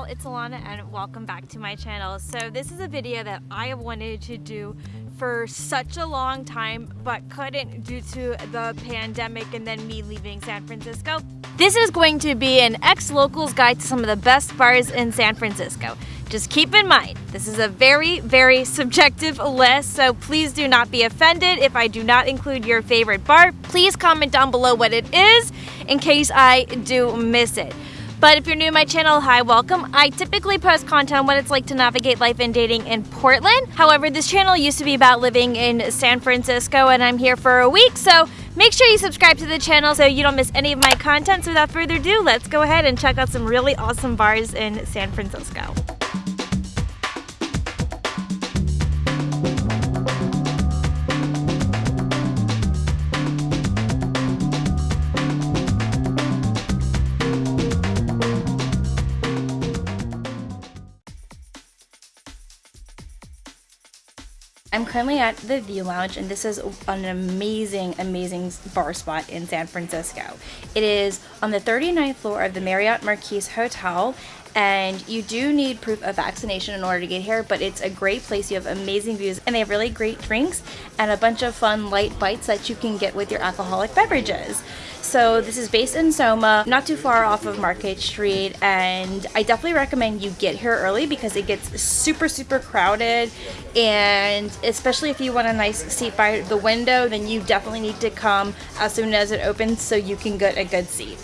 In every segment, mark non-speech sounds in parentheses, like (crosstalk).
it's Alana and welcome back to my channel. So this is a video that I have wanted to do for such a long time but couldn't due to the pandemic and then me leaving San Francisco. This is going to be an ex-locals guide to some of the best bars in San Francisco. Just keep in mind, this is a very, very (laughs) subjective list, so please do not be offended if I do not include your favorite bar. Please comment down below what it is in case I do miss it. But if you're new to my channel, hi, welcome. I typically post content on what it's like to navigate life and dating in Portland. However, this channel used to be about living in San Francisco and I'm here for a week, so make sure you subscribe to the channel so you don't miss any of my content. So without further ado, let's go ahead and check out some really awesome bars in San Francisco. I'm currently at the View Lounge and this is an amazing, amazing bar spot in San Francisco. It is on the 39th floor of the Marriott Marquis Hotel and you do need proof of vaccination in order to get here but it's a great place. You have amazing views and they have really great drinks and a bunch of fun light bites that you can get with your alcoholic beverages. So this is based in Soma, not too far off of Market Street, and I definitely recommend you get here early because it gets super, super crowded, and especially if you want a nice seat by the window, then you definitely need to come as soon as it opens so you can get a good seat.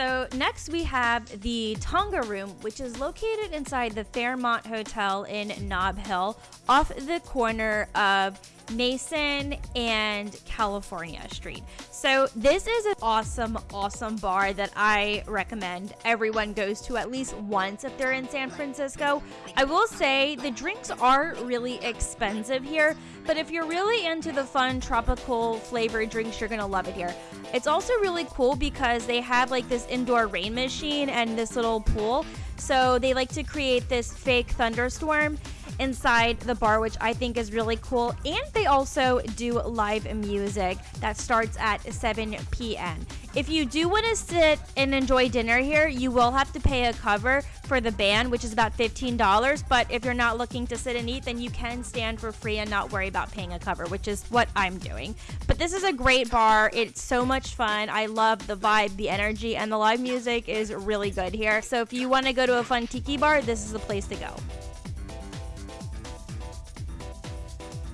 So next we have the Tonga Room, which is located inside the Fairmont Hotel in Nob Hill, off the corner of Mason and California Street. So this is an awesome, awesome bar that I recommend everyone goes to at least once if they're in San Francisco. I will say the drinks are really expensive here, but if you're really into the fun tropical flavored drinks, you're gonna love it here. It's also really cool because they have like this indoor rain machine and this little pool. So they like to create this fake thunderstorm inside the bar, which I think is really cool. And they also do live music that starts at 7 p.m. If you do want to sit and enjoy dinner here, you will have to pay a cover for the band, which is about $15. But if you're not looking to sit and eat, then you can stand for free and not worry about paying a cover, which is what I'm doing. But this is a great bar. It's so much fun. I love the vibe, the energy, and the live music is really good here. So if you want to go to a fun tiki bar, this is the place to go.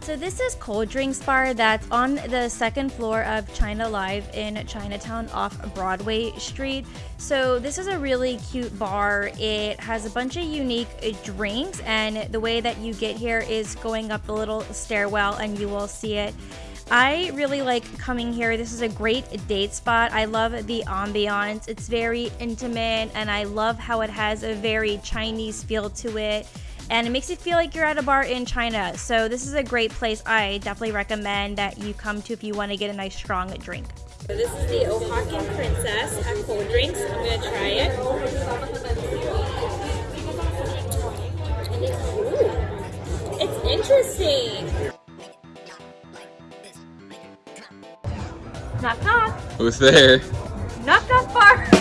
So this is Cold Drinks Bar that's on the second floor of China Live in Chinatown off Broadway Street. So this is a really cute bar. It has a bunch of unique drinks and the way that you get here is going up a little stairwell and you will see it. I really like coming here. This is a great date spot. I love the ambiance. It's very intimate and I love how it has a very Chinese feel to it and it makes you feel like you're at a bar in China. So this is a great place I definitely recommend that you come to if you want to get a nice strong drink. So this is the Oaxacan Princess at Cold Drinks. I'm going to try it. Ooh, it's interesting. Knock knock. Who's there? Knock knock bar.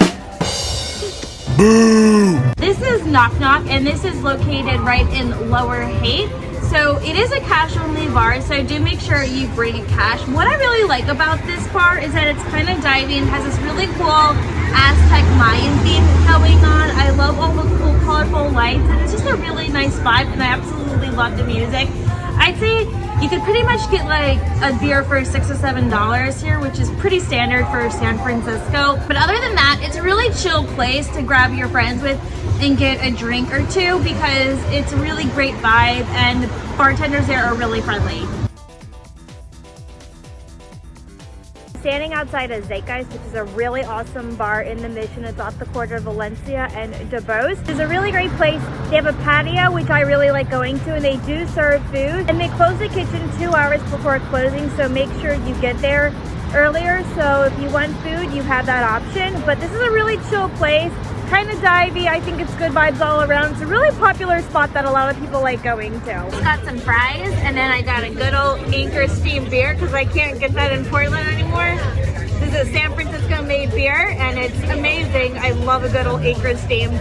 Boo! This is Knock Knock and this is located right in Lower Haight. So it is a cash only bar, so do make sure you bring cash. What I really like about this bar is that it's kind of diving, has this really cool Aztec Mayan theme going on. I love all the cool colorful lights and it's just a really nice vibe and I absolutely love the music. I'd say you could pretty much get like a beer for six or seven dollars here, which is pretty standard for San Francisco. But other than that, it's a really chill place to grab your friends with and get a drink or two because it's a really great vibe and the bartenders there are really friendly. Standing outside of Zeitgeist, which is a really awesome bar in the Mission. It's off the corner of Valencia and Duboce. It's a really great place. They have a patio, which I really like going to, and they do serve food. And they close the kitchen two hours before closing, so make sure you get there earlier. So if you want food, you have that option. But this is a really chill place kind of divey. I think it's good vibes all around. It's a really popular spot that a lot of people like going to. Got some fries and then I got a good old Anchor Steam beer because I can't get that in Portland anymore. This is a San Francisco made beer and it's amazing. I love a good old Anchor steam.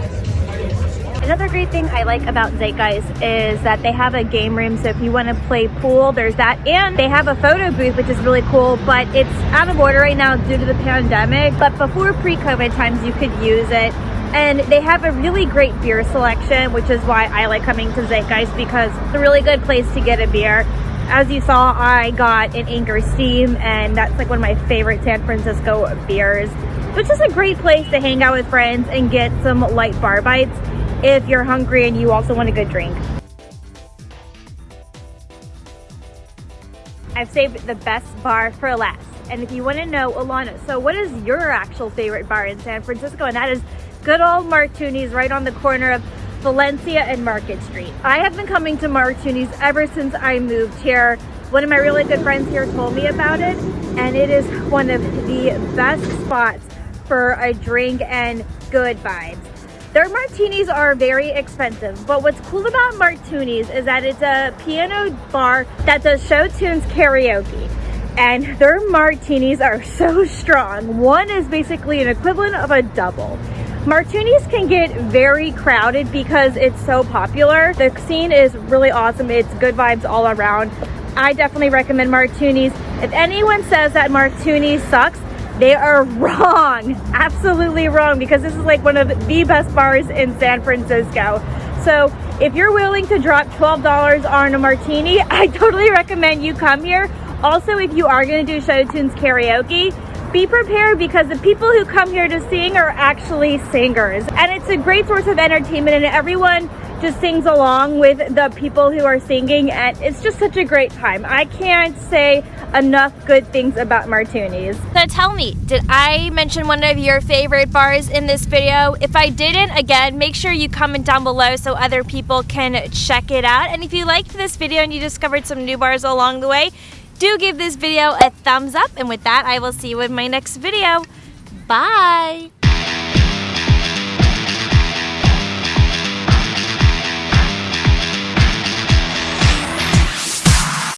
Another great thing I like about Zeitgeist is that they have a game room. So if you want to play pool, there's that. And they have a photo booth, which is really cool, but it's out of order right now due to the pandemic. But before pre-COVID times, you could use it. And they have a really great beer selection, which is why I like coming to Zeitgeist because it's a really good place to get a beer. As you saw, I got an Anchor Steam, and that's like one of my favorite San Francisco beers. It's just a great place to hang out with friends and get some light bar bites if you're hungry and you also want a good drink. I've saved the best bar for last. And if you want to know, Alana, so what is your actual favorite bar in San Francisco? And that is good old Martuni's right on the corner of Valencia and Market Street. I have been coming to Martuni's ever since I moved here. One of my really good friends here told me about it, and it is one of the best spots for a drink and good vibes. Their martinis are very expensive, but what's cool about Martuni's is that it's a piano bar that does show tunes karaoke. And their martinis are so (laughs) strong. One is basically an equivalent of a double. Martuni's can get very crowded because it's so popular. The scene is really awesome. It's good vibes all around. I definitely recommend Martuni's. If anyone says that Martuni's sucks, they are (laughs) wrong, absolutely wrong, because this is like one of the best bars in San Francisco. So if you're willing to drop $12 on a martini, (laughs) I totally recommend you come here. Also, if you are gonna do show tunes karaoke, be prepared because the people who come here to sing are actually singers. And it's a great source of entertainment and everyone just sings along with the people who are singing and it's just such a great time. I can't say enough good things about Martuni's. So tell me, did I mention one of your favorite bars in this video? If I didn't, again, make sure you comment down below so other people can check it out. And if you liked this video and you discovered some new bars along the way, do give this video a thumbs up. And with that, I will see you in my next video. Bye!